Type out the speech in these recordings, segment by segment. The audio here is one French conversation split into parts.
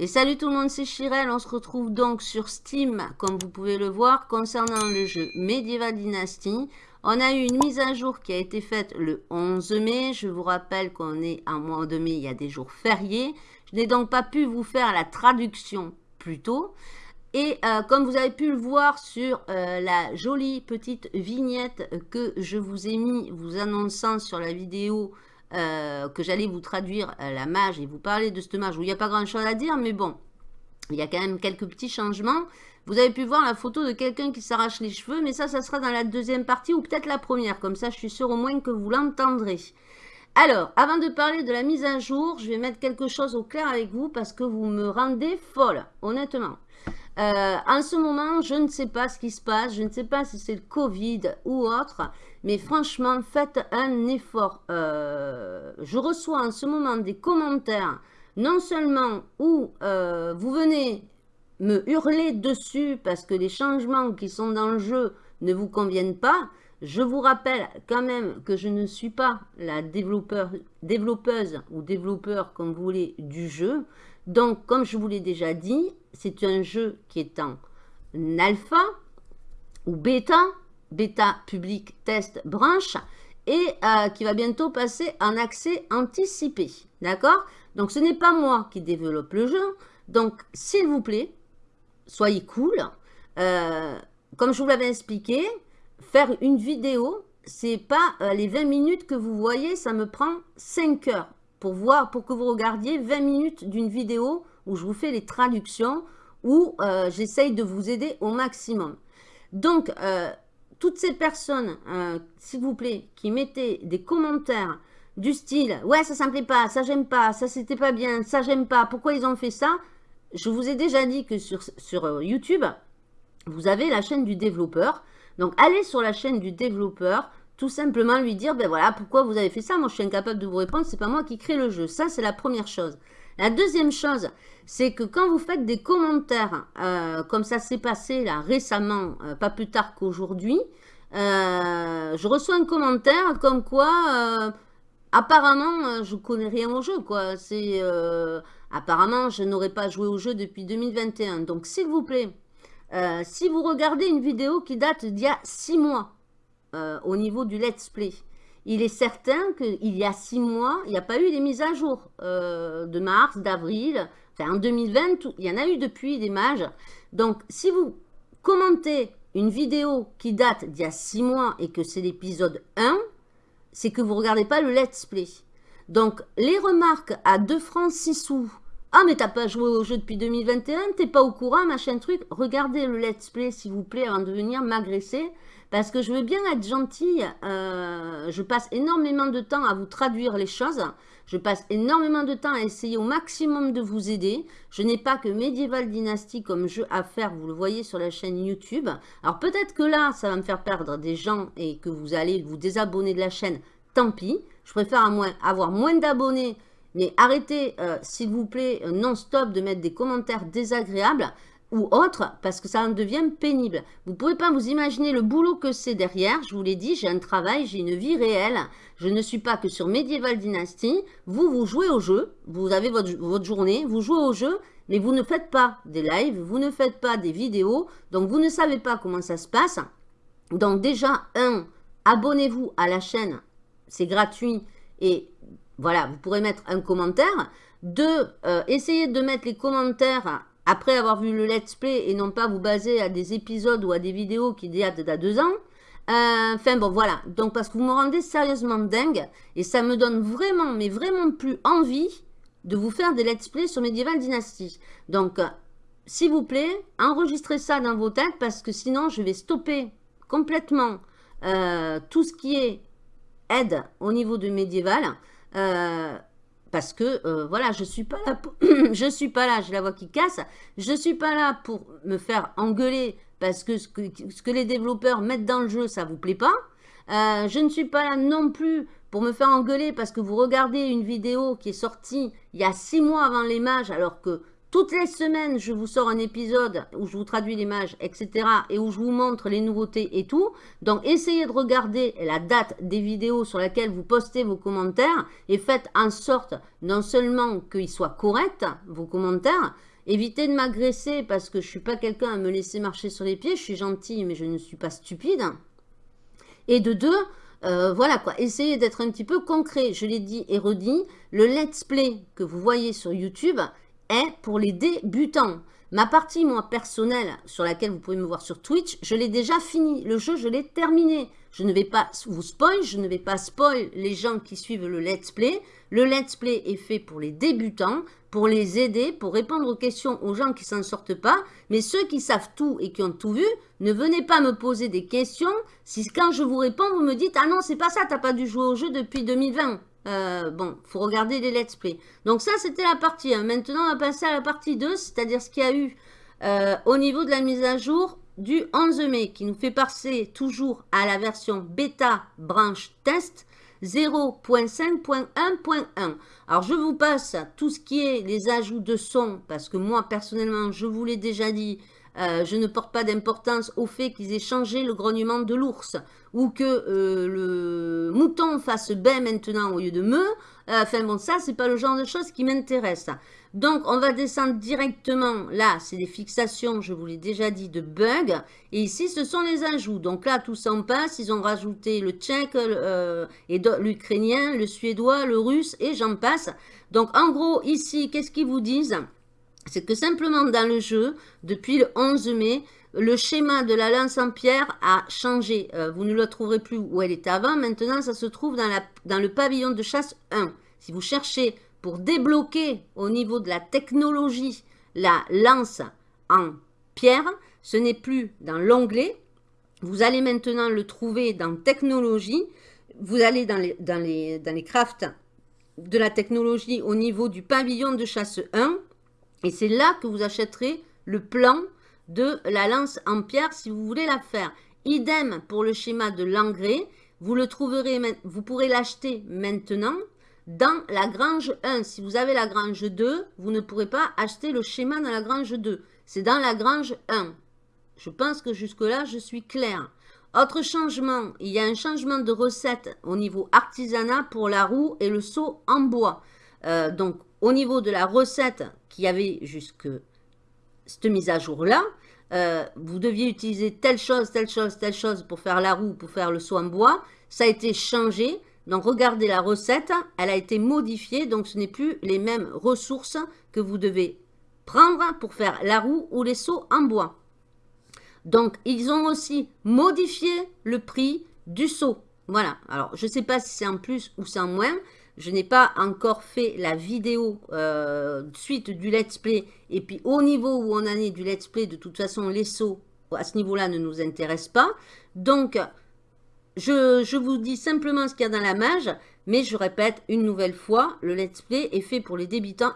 Et salut tout le monde, c'est Chirel. On se retrouve donc sur Steam, comme vous pouvez le voir, concernant le jeu Medieval Dynasty. On a eu une mise à jour qui a été faite le 11 mai. Je vous rappelle qu'on est en mois de mai, il y a des jours fériés. Je n'ai donc pas pu vous faire la traduction plus tôt. Et euh, comme vous avez pu le voir sur euh, la jolie petite vignette que je vous ai mis, vous annonçant sur la vidéo euh, que j'allais vous traduire la mage et vous parler de cette mage où il n'y a pas grand chose à dire, mais bon, il y a quand même quelques petits changements. Vous avez pu voir la photo de quelqu'un qui s'arrache les cheveux, mais ça, ça sera dans la deuxième partie ou peut-être la première. Comme ça, je suis sûre au moins que vous l'entendrez. Alors, avant de parler de la mise à jour, je vais mettre quelque chose au clair avec vous parce que vous me rendez folle, honnêtement. Euh, en ce moment, je ne sais pas ce qui se passe, je ne sais pas si c'est le Covid ou autre, mais franchement, faites un effort. Euh, je reçois en ce moment des commentaires, non seulement où euh, vous venez me hurler dessus parce que les changements qui sont dans le jeu ne vous conviennent pas, je vous rappelle quand même que je ne suis pas la développeuse ou développeur, comme vous voulez, du jeu. Donc, comme je vous l'ai déjà dit, c'est un jeu qui est en alpha ou bêta, bêta public test branche, et euh, qui va bientôt passer en accès anticipé. D'accord? Donc, ce n'est pas moi qui développe le jeu. Donc, s'il vous plaît, soyez cool. Euh, comme je vous l'avais expliqué, faire une vidéo, c'est pas euh, les 20 minutes que vous voyez, ça me prend 5 heures pour voir, pour que vous regardiez 20 minutes d'une vidéo où je vous fais les traductions, où euh, j'essaye de vous aider au maximum. Donc, euh, toutes ces personnes, s'il vous plaît, qui mettaient des commentaires du style « Ouais, ça ne me plaît pas, ça j'aime pas, ça c'était pas bien, ça j'aime pas, pourquoi ils ont fait ça ?» Je vous ai déjà dit que sur, sur YouTube, vous avez la chaîne du développeur. Donc, allez sur la chaîne du développeur, tout simplement lui dire, ben voilà, pourquoi vous avez fait ça? Moi, je suis incapable de vous répondre, c'est pas moi qui crée le jeu. Ça, c'est la première chose. La deuxième chose, c'est que quand vous faites des commentaires, euh, comme ça s'est passé là récemment, euh, pas plus tard qu'aujourd'hui, euh, je reçois un commentaire comme quoi, apparemment, je connais rien au jeu, quoi. C'est, apparemment, je n'aurais pas joué au jeu depuis 2021. Donc, s'il vous plaît, si vous regardez une vidéo qui date d'il y a 6 mois, euh, au niveau du let's play, il est certain qu'il y a 6 mois, il n'y a pas eu des mises à jour euh, de mars, d'avril, enfin en 2020, il y en a eu depuis des mages. Donc, si vous commentez une vidéo qui date d'il y a 6 mois et que c'est l'épisode 1, c'est que vous ne regardez pas le let's play. Donc, les remarques à 2 francs 6 sous, ah, mais t'as pas joué au jeu depuis 2021, t'es pas au courant, machin truc. Regardez le let's play, s'il vous plaît, avant de venir m'agresser. Parce que je veux bien être gentille. Euh, je passe énormément de temps à vous traduire les choses. Je passe énormément de temps à essayer au maximum de vous aider. Je n'ai pas que Medieval Dynasty comme jeu à faire, vous le voyez sur la chaîne YouTube. Alors peut-être que là, ça va me faire perdre des gens et que vous allez vous désabonner de la chaîne. Tant pis. Je préfère avoir moins d'abonnés mais arrêtez, euh, s'il vous plaît, euh, non-stop de mettre des commentaires désagréables ou autres, parce que ça en devient pénible. Vous ne pouvez pas vous imaginer le boulot que c'est derrière. Je vous l'ai dit, j'ai un travail, j'ai une vie réelle. Je ne suis pas que sur Medieval Dynasty. Vous, vous jouez au jeu, vous avez votre, votre journée, vous jouez au jeu, mais vous ne faites pas des lives, vous ne faites pas des vidéos, donc vous ne savez pas comment ça se passe. Donc déjà, un, abonnez-vous à la chaîne, c'est gratuit, et voilà, vous pourrez mettre un commentaire. Deux, euh, essayez de mettre les commentaires après avoir vu le let's play et non pas vous baser à des épisodes ou à des vidéos qui datent d'à deux ans. Euh, enfin bon, voilà. Donc parce que vous me rendez sérieusement dingue et ça me donne vraiment, mais vraiment plus envie de vous faire des let's play sur Medieval Dynasty. Donc, euh, s'il vous plaît, enregistrez ça dans vos têtes parce que sinon je vais stopper complètement tout ce qui est aide au niveau de Medieval. Parce que, euh, voilà, je suis pas je suis pas là, j'ai la voix qui casse. Je suis pas là pour me faire engueuler parce que ce que, ce que les développeurs mettent dans le jeu, ça vous plaît pas. Euh, je ne suis pas là non plus pour me faire engueuler parce que vous regardez une vidéo qui est sortie il y a six mois avant les mages, alors que toutes les semaines, je vous sors un épisode où je vous traduis l'image, etc. et où je vous montre les nouveautés et tout. Donc, essayez de regarder la date des vidéos sur lesquelles vous postez vos commentaires et faites en sorte non seulement qu'ils soient corrects, vos commentaires, évitez de m'agresser parce que je ne suis pas quelqu'un à me laisser marcher sur les pieds. Je suis gentille, mais je ne suis pas stupide. Et de deux, euh, voilà quoi, essayez d'être un petit peu concret. Je l'ai dit et redit, le let's play que vous voyez sur YouTube pour les débutants. Ma partie, moi, personnelle, sur laquelle vous pouvez me voir sur Twitch, je l'ai déjà fini. Le jeu, je l'ai terminé. Je ne vais pas vous spoil, je ne vais pas spoil les gens qui suivent le let's play. Le let's play est fait pour les débutants, pour les aider, pour répondre aux questions aux gens qui s'en sortent pas. Mais ceux qui savent tout et qui ont tout vu, ne venez pas me poser des questions si quand je vous réponds, vous me dites « Ah non, c'est pas ça, t'as pas dû jouer au jeu depuis 2020 euh, bon, faut regarder les let's play. Donc ça, c'était la partie 1. Maintenant, on va passer à la partie 2, c'est-à-dire ce qu'il y a eu euh, au niveau de la mise à jour du 11 mai, qui nous fait passer toujours à la version bêta branche test 0.5.1.1. Alors, je vous passe tout ce qui est les ajouts de son, parce que moi, personnellement, je vous l'ai déjà dit, euh, je ne porte pas d'importance au fait qu'ils aient changé le grognement de l'ours ou que euh, le mouton fasse bain maintenant au lieu de me. Euh, enfin bon, ça, c'est pas le genre de choses qui m'intéresse. Donc, on va descendre directement. Là, c'est des fixations, je vous l'ai déjà dit, de bugs. Et ici, ce sont les ajouts. Donc là, tout s'en passe. Ils ont rajouté le tchèque, l'ukrainien, le suédois, le russe, et j'en passe. Donc, en gros, ici, qu'est-ce qu'ils vous disent? C'est que simplement dans le jeu, depuis le 11 mai, le schéma de la lance en pierre a changé. Euh, vous ne le trouverez plus où elle était avant. Maintenant, ça se trouve dans, la, le pavillon de chasse 1. Si vous cherchez pour débloquer au niveau de la technologie la lance en pierre, ce n'est plus dans l'onglet. Vous allez maintenant le trouver dans technologie. Vous allez dans les, dans dans les crafts de la technologie au niveau du pavillon de chasse 1 et c'est là que vous achèterez le plan de la lance en pierre si vous voulez la faire. Idem pour le schéma de l'engrais. Vous le trouverez, vous pourrez l'acheter maintenant dans la grange 1. Si vous avez la grange 2, vous ne pourrez pas acheter le schéma dans la grange 2. C'est dans la grange 1. Je pense que jusque-là, je suis claire. Autre changement, il y a un changement de recette au niveau artisanat pour la roue et le seau en bois. Euh, donc, au niveau de la recette qu'il y avait jusque cette mise à jour-là, euh, vous deviez utiliser telle chose, telle chose, telle chose pour faire la roue, pour faire le soin bois. Ça a été changé. Donc, regardez la recette. Elle a été modifiée. Donc, ce n'est plus les mêmes ressources que vous devez prendre pour faire la roue ou les seaux en bois. Donc, ils ont aussi modifié le prix du seau. Voilà. Alors, je ne sais pas si c'est en plus ou c'est en moins. Je n'ai pas encore fait la vidéo euh, suite du let's play. Et puis au niveau où on en est du let's play, de toute façon, les sauts à ce niveau-là ne nous intéressent pas. Donc, je, vous dis simplement ce qu'il y a dans la mage. Mais je répète une nouvelle fois, le let's play est fait pour les débutants,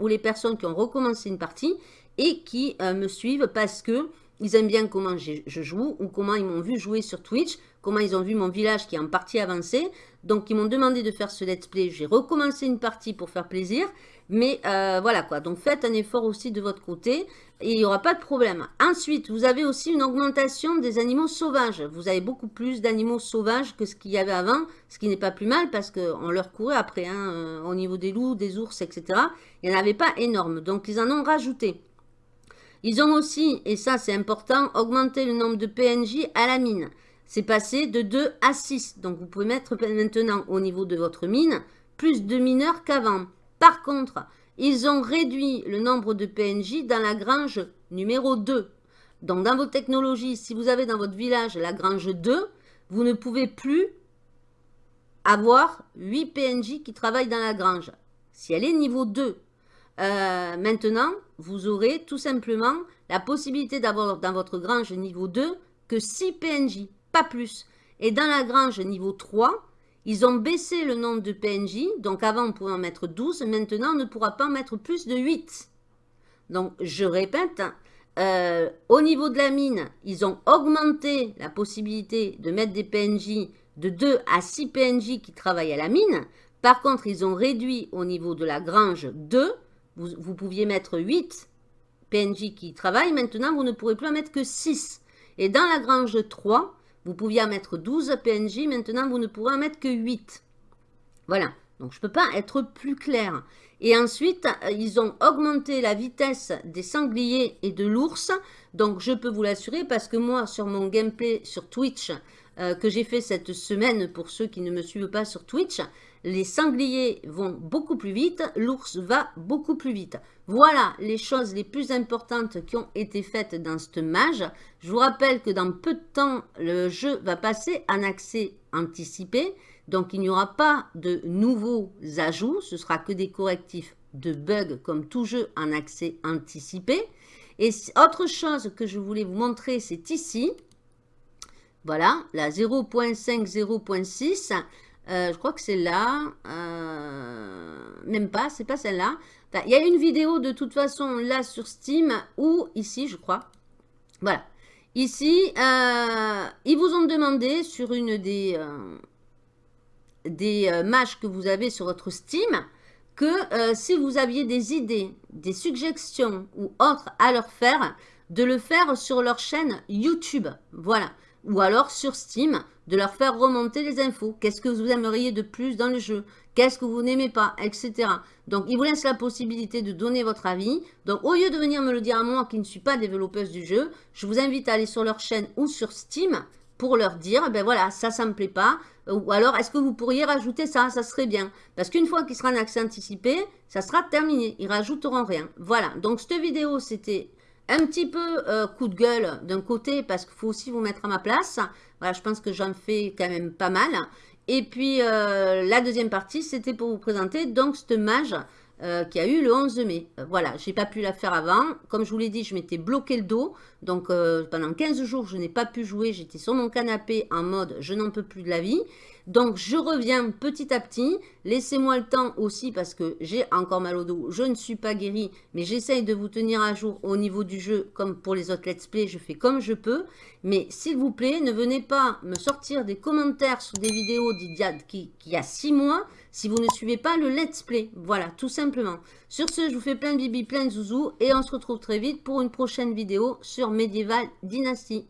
ou les personnes qui ont recommencé une partie et qui euh, me suivent parce que ils aiment bien comment je joue ou comment ils m'ont vu jouer sur Twitch, comment ils ont vu mon village qui est en partie avancé. Donc, ils m'ont demandé de faire ce let's play. J'ai recommencé une partie pour faire plaisir. Mais euh, voilà quoi. Donc, faites un effort aussi de votre côté. Et il n'y aura pas de problème. Ensuite, vous avez aussi une augmentation des animaux sauvages. Vous avez beaucoup plus d'animaux sauvages que ce qu'il y avait avant. Ce qui n'est pas plus mal parce qu'on leur courait après. Hein, euh, au niveau des loups, des ours, etc. Il n'y en avait pas énorme. Donc, ils en ont rajouté. Ils ont aussi, et ça c'est important, augmenté le nombre de PNJ à la mine c'est passé de 2 à 6. Donc, vous pouvez mettre maintenant au niveau de votre mine plus de mineurs qu'avant. Par contre, ils ont réduit le nombre de PNJ dans la grange numéro 2. Donc, dans vos technologies, si vous avez dans votre village la grange 2, vous ne pouvez plus avoir 8 PNJ qui travaillent dans la grange. Si elle est niveau 2, euh, maintenant, vous aurez tout simplement la possibilité d'avoir dans votre grange niveau 2 que 6 PNJ pas plus. Et dans la grange niveau 3, ils ont baissé le nombre de PNJ. Donc avant, on pouvait en mettre 12. Maintenant, on ne pourra pas en mettre plus de 8. Donc, je répète, euh, au niveau de la mine, ils ont augmenté la possibilité de mettre des PNJ de 2 à 6 PNJ qui travaillent à la mine. Par contre, ils ont réduit au niveau de la grange 2 vous, vous pouviez mettre 8 PNJ qui travaillent. Maintenant, vous ne pourrez plus en mettre que 6. Et dans la grange 3, vous pouviez en mettre 12 PNJ. Maintenant, vous ne pourrez en mettre que 8. Voilà. Donc, je ne peux pas être plus clair. Et ensuite, euh, ils ont augmenté la vitesse des sangliers et de l'ours. Donc, je peux vous l'assurer parce que moi, sur mon gameplay sur Twitch, euh, que j'ai fait cette semaine pour ceux qui ne me suivent pas sur Twitch, les sangliers vont beaucoup plus vite, l'ours va beaucoup plus vite. Voilà les choses les plus importantes qui ont été faites dans cette mage. Je vous rappelle que dans peu de temps, le jeu va passer en accès anticipé. Donc, il n'y aura pas de nouveaux ajouts. Ce sera que des correctifs de bugs comme tout jeu en accès anticipé. Et autre chose que je voulais vous montrer, c'est ici. Voilà, la 0.5, 0.6. Euh, je crois que c'est là. Euh, même pas, c'est pas celle-là. Il y a une vidéo de toute façon là sur Steam ou ici, je crois. Voilà. Ici, euh, ils vous ont demandé sur une des, des matchs que vous avez sur votre Steam que si vous aviez des idées, des suggestions ou autres à leur faire, de le faire sur leur chaîne YouTube. Voilà ou alors sur Steam, de leur faire remonter les infos. Qu'est-ce que vous aimeriez de plus dans le jeu? Qu'est-ce que vous n'aimez pas? Etc. Donc, ils vous laissent la possibilité de donner votre avis. Donc, au lieu de venir me le dire à moi qui ne suis pas développeuse du jeu, je vous invite à aller sur leur chaîne ou sur Steam pour leur dire, ben voilà, ça, ça me plaît pas. Ou alors, est-ce que vous pourriez rajouter ça? Ça serait bien. Parce qu'une fois qu'il sera en accès anticipé, ça sera terminé. Ils rajouteront rien. Voilà. Donc, cette vidéo, c'était un petit peu euh, coup de gueule d'un côté parce qu'il faut aussi vous mettre à ma place. Voilà, je pense que j'en fais quand même pas mal. Et puis euh, la deuxième partie, c'était pour vous présenter donc cette mage euh, qui a eu le 11 mai. voilà, j'ai pas pu la faire avant. Comme je vous l'ai dit, je m'étais bloqué le dos. Donc pendant 15 jours, je n'ai pas pu jouer. J'étais sur mon canapé en mode je n'en peux plus de la vie. Donc, je reviens petit à petit. Laissez-moi le temps aussi parce que j'ai encore mal au dos. Je ne suis pas guérie, mais j'essaye de vous tenir à jour au niveau du jeu comme pour les autres let's play. Je fais comme je peux. Mais s'il vous plaît, ne venez pas me sortir des commentaires sur des vidéos d'Idiad qui, qui a 6 mois si vous ne suivez pas le let's play. Voilà, tout simplement. Sur ce, je vous fais plein de bibi, plein de zouzou et on se retrouve très vite pour une prochaine vidéo sur Medieval Dynasty.